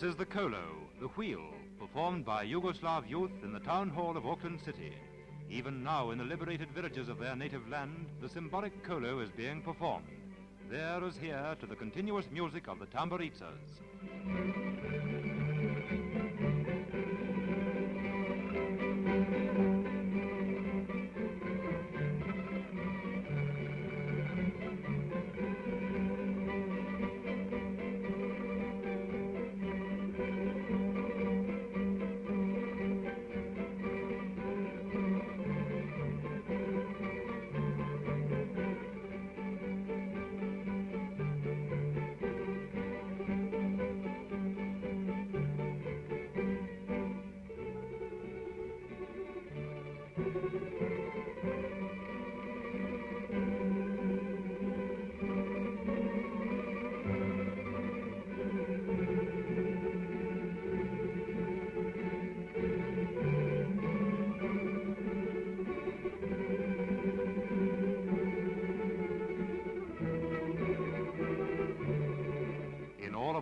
This is the Kolo, the wheel, performed by Yugoslav youth in the town hall of Auckland City. Even now, in the liberated villages of their native land, the symbolic Kolo is being performed. There as here to the continuous music of the tamburitsas.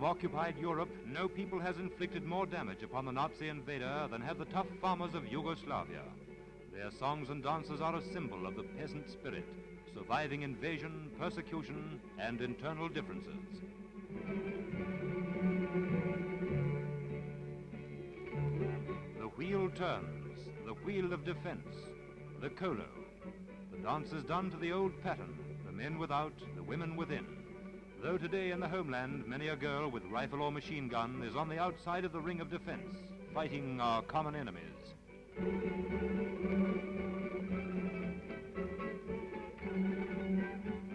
Occupied Europe, no people has inflicted more damage upon the Nazi invader than have the tough farmers of Yugoslavia. Their songs and dances are a symbol of the peasant spirit, surviving invasion, persecution, and internal differences. The wheel turns, the wheel of defense, the kolo. The dance is done to the old pattern, the men without, the women within. Though today in the homeland, many a girl with rifle or machine gun is on the outside of the ring of defense, fighting our common enemies.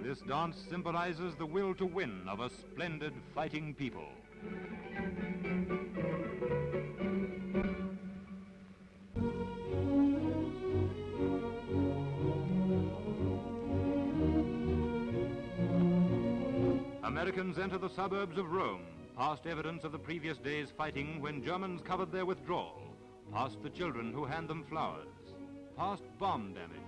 This dance symbolizes the will to win of a splendid fighting people. Americans enter the suburbs of Rome, past evidence of the previous day's fighting when Germans covered their withdrawal, past the children who hand them flowers, past bomb damage.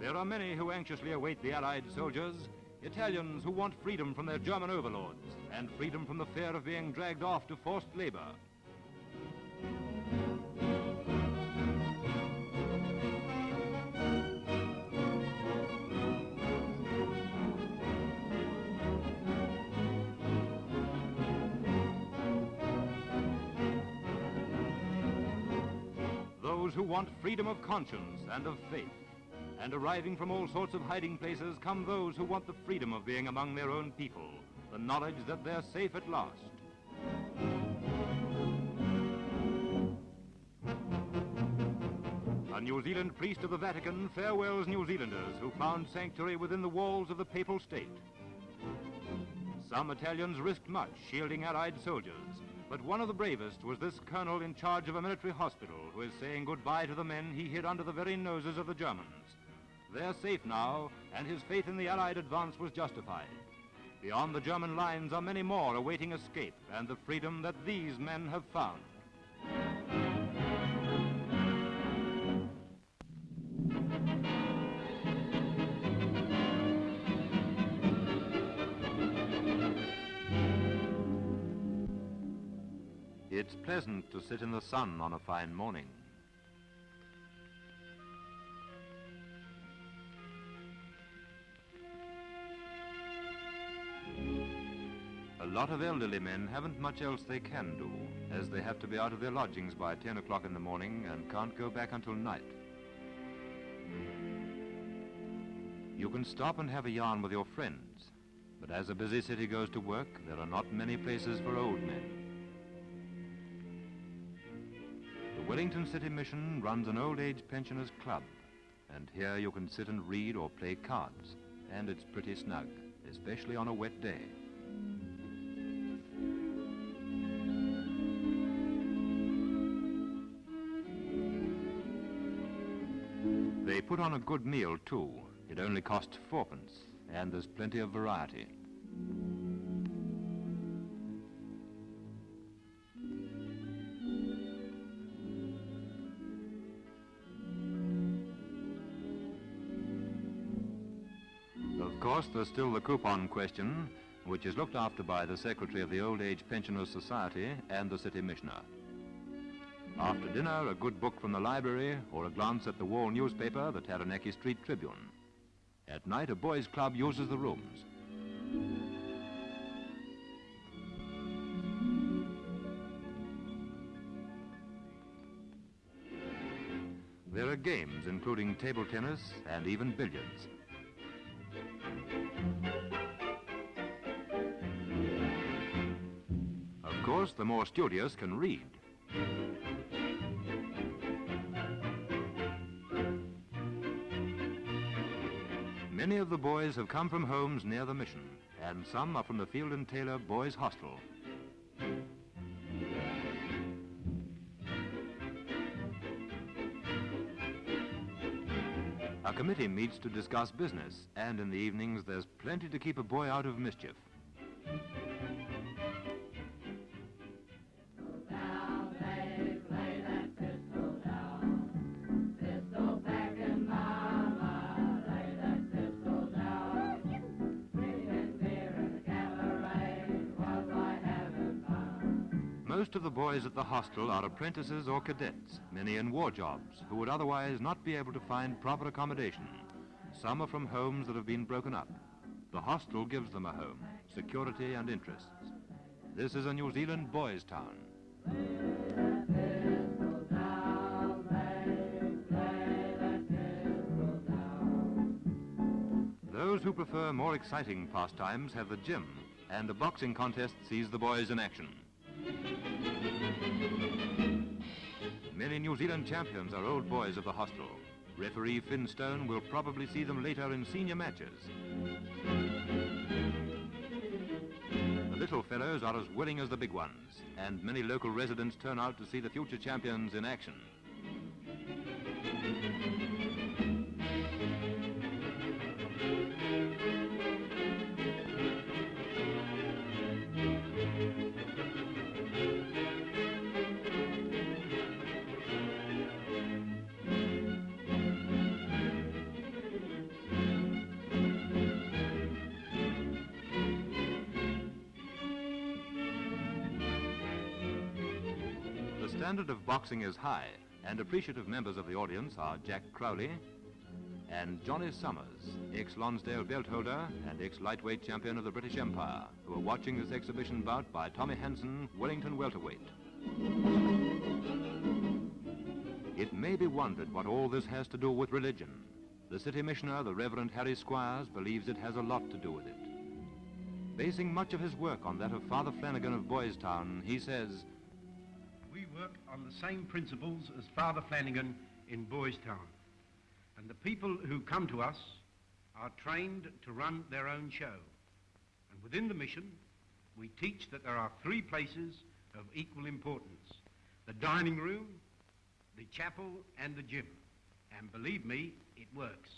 There are many who anxiously await the Allied soldiers, Italians who want freedom from their German overlords and freedom from the fear of being dragged off to forced labor. Those who want freedom of conscience and of faith. And arriving from all sorts of hiding places come those who want the freedom of being among their own people, the knowledge that they're safe at last. A New Zealand priest of the Vatican farewells New Zealanders who found sanctuary within the walls of the papal state. Some Italians risked much shielding Allied soldiers, but one of the bravest was this colonel in charge of a military hospital who is saying goodbye to the men he hid under the very noses of the Germans. They're safe now, and his faith in the Allied advance was justified. Beyond the German lines are many more awaiting escape and the freedom that these men have found. It's pleasant to sit in the sun on a fine morning. A lot of elderly men haven't much else they can do, as they have to be out of their lodgings by 10 o'clock in the morning and can't go back until night. You can stop and have a yarn with your friends, but as a busy city goes to work, there are not many places for old men. Wellington City Mission runs an old age pensioners club, and here you can sit and read or play cards, and it's pretty snug, especially on a wet day. They put on a good meal, too. It only costs fourpence, and there's plenty of variety. Course, there's still the coupon question, which is looked after by the Secretary of the Old Age Pensioners Society and the City Missioner. After dinner, a good book from the library or a glance at the wall newspaper, the Taranaki Street Tribune. At night, a boys' club uses the rooms. There are games including table tennis and even billiards. Course, the more studious can read. Many of the boys have come from homes near the mission, and some are from the Field and Taylor Boys Hostel. A committee meets to discuss business, and in the evenings there's plenty to keep a boy out of mischief. Most of the boys at the hostel are apprentices or cadets, many in war jobs, who would otherwise not be able to find proper accommodation. Some are from homes that have been broken up. The hostel gives them a home, security and interests. This is a New Zealand boys' town. Those who prefer more exciting pastimes have the gym, and a boxing contest sees the boys in action. Many New Zealand champions are old boys of the hostel. Referee Finn Finstone will probably see them later in senior matches. The little fellows are as willing as the big ones, and many local residents turn out to see the future champions in action. Standard of boxing is high, and appreciative members of the audience are Jack Crowley and Johnny Summers, ex-Lonsdale belt holder and ex-lightweight champion of the British Empire, who are watching this exhibition bout by Tommy Hansen, Wellington welterweight. It may be wondered what all this has to do with religion. The city missioner, the Reverend Harry Squires, believes it has a lot to do with it. Basing much of his work on that of Father Flanagan of Boys Town, he says, We work on the same principles as Father Flanagan in Boys Town. And the people who come to us are trained to run their own show. And within the mission, we teach that there are three places of equal importance. The dining room, the chapel, and the gym. And believe me, it works.